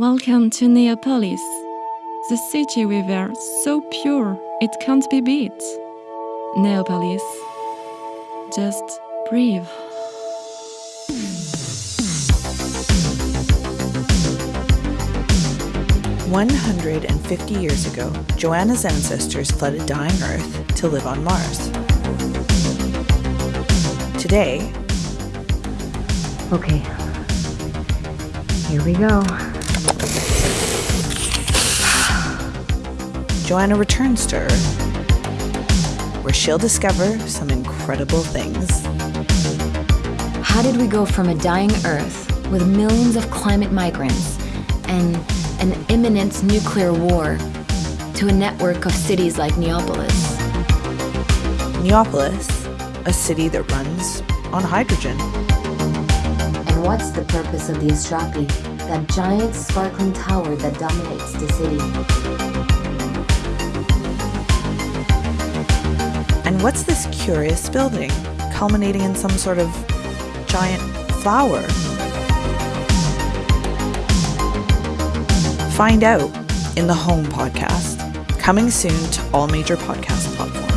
Welcome to Neapolis, the city river so pure it can't be beat. Neapolis, just breathe. One hundred and fifty years ago, Joanna's ancestors fled a dying Earth to live on Mars. Today, Okay. Here we go. Joanna returns to Earth, where she'll discover some incredible things. How did we go from a dying Earth with millions of climate migrants and an imminent nuclear war to a network of cities like Neapolis? Neapolis, a city that runs on hydrogen. And what's the purpose of the Astrapi, that giant sparkling tower that dominates the city? And what's this curious building, culminating in some sort of giant flower? Find out in the Home podcast, coming soon to all major podcast platforms.